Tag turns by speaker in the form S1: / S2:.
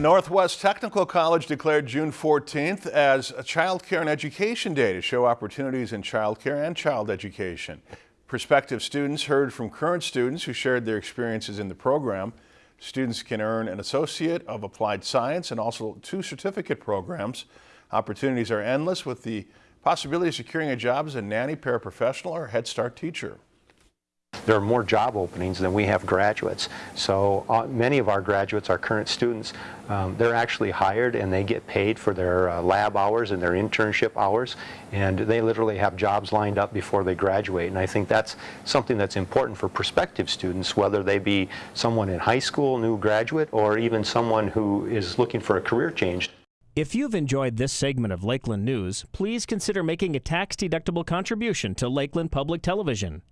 S1: Northwest Technical College declared June 14th as a Child Care and Education Day to show opportunities in child care and child education. Prospective students heard from current students who shared their experiences in the program. Students can earn an Associate of Applied Science and also two certificate programs. Opportunities are endless with the possibility of securing a job as a nanny, paraprofessional, or Head Start teacher
S2: there are more job openings than we have graduates. So uh, many of our graduates, our current students, um, they're actually hired and they get paid for their uh, lab hours and their internship hours and they literally have jobs lined up before they graduate and I think that's something that's important for prospective students whether they be someone in high school, new graduate, or even someone who is looking for a career change.
S3: If you've enjoyed this segment of Lakeland News, please consider making a tax-deductible contribution to Lakeland Public Television.